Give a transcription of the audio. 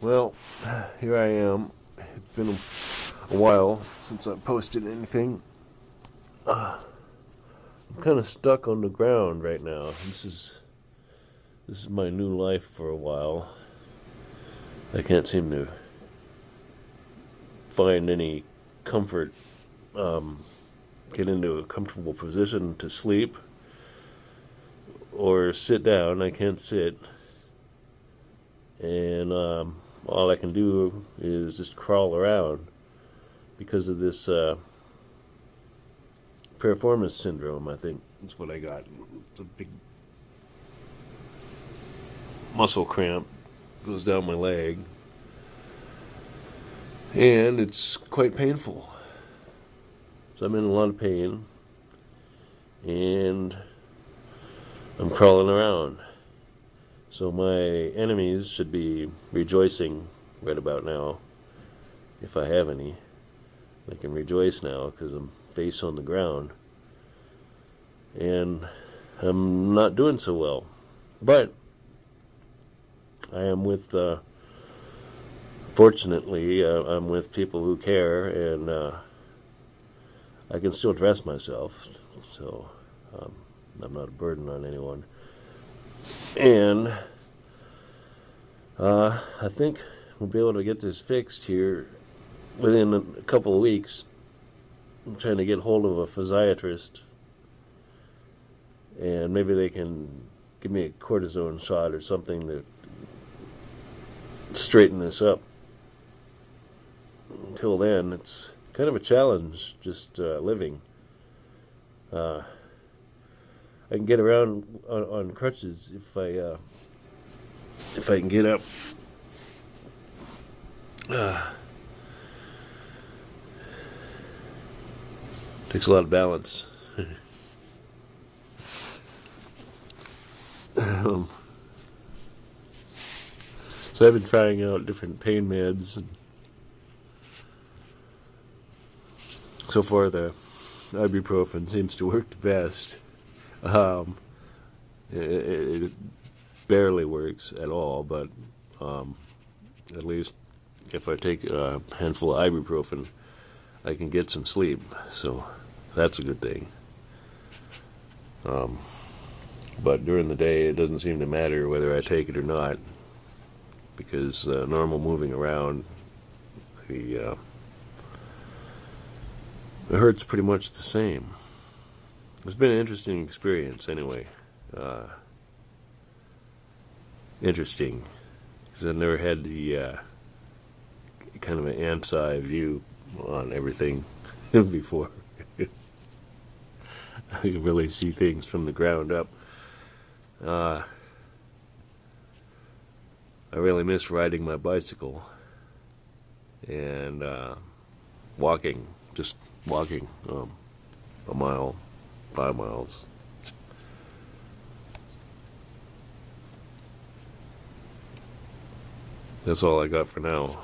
Well, here I am. It's been a, while since I posted anything. Uh, I'm kind of stuck on the ground right now. This is this is my new life for a while. I can't seem to find any comfort. Um, get into a comfortable position to sleep or sit down. I can't sit. And um, all I can do is just crawl around because of this uh, piriformis syndrome, I think that's what I got. It's a big muscle cramp goes down my leg and it's quite painful. So I'm in a lot of pain and I'm crawling around. So my enemies should be rejoicing right about now, if I have any. They can rejoice now because I'm face on the ground. And I'm not doing so well. But I am with, uh, fortunately, uh, I'm with people who care and uh, I can still dress myself. So um, I'm not a burden on anyone. And uh, I think we'll be able to get this fixed here within a couple of weeks. I'm trying to get hold of a physiatrist, and maybe they can give me a cortisone shot or something to straighten this up. Until then, it's kind of a challenge just uh, living. Uh, I can get around on, on crutches if I uh, if I can get up. Uh, takes a lot of balance. um, so I've been trying out different pain meds. So far, the ibuprofen seems to work the best. Um, it, it, barely works at all, but um, at least if I take a handful of ibuprofen, I can get some sleep. So that's a good thing. Um, but during the day, it doesn't seem to matter whether I take it or not, because uh, normal moving around, the uh, it hurts pretty much the same. It's been an interesting experience, anyway. Uh, interesting because I've never had the uh, kind of an ant's eye view on everything before. I can really see things from the ground up. Uh, I really miss riding my bicycle and uh, walking, just walking um, a mile, five miles, That's all I got for now.